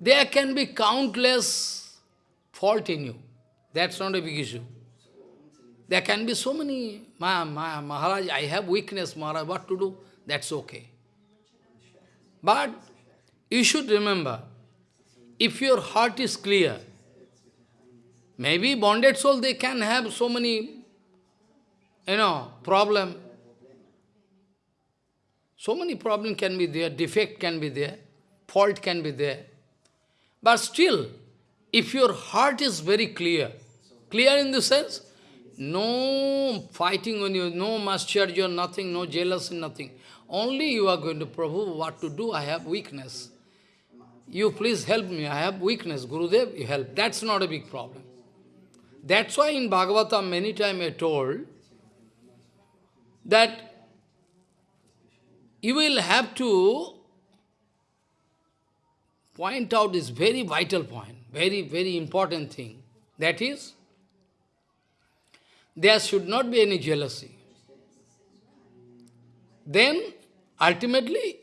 There can be countless fault in you. That's not a big issue. There can be so many, Ma, Ma, Maharaj, I have weakness, Maharaj, what to do? That's okay. But you should remember, if your heart is clear, maybe bonded soul, they can have so many, you know, problem. So many problem can be there, defect can be there, fault can be there. But still, if your heart is very clear, clear in the sense, no fighting on you, no matsarya, nothing, no jealousy, nothing. Only you are going to, Prabhu, what to do? I have weakness. You please help me, I have weakness. Gurudev, you help. That's not a big problem. That's why in Bhagavatam many times I told that you will have to point out this very vital point, very, very important thing. That is, there should not be any jealousy. Then, ultimately,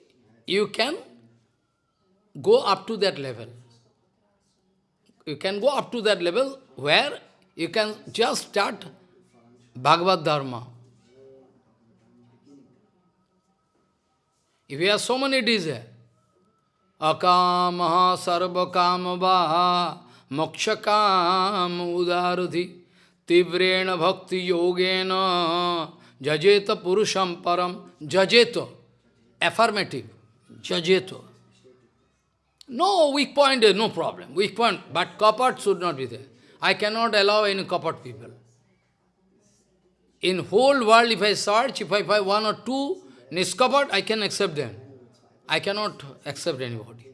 you can go up to that level. You can go up to that level where you can just start Bhagavad Dharma. If you have so many desires, akamaha sarvakama mokshakam udaradhi tivrena bhakti yogena jajeta purusham param jajeto affirmative jajeto. No weak point is no problem. Weak point but kapat should not be there. I cannot allow any kapat people. In whole world if i search if i find one or two niskapat i can accept them I cannot accept anybody.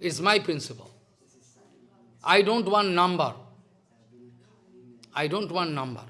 It's my principle. I don't want number. I don't want number.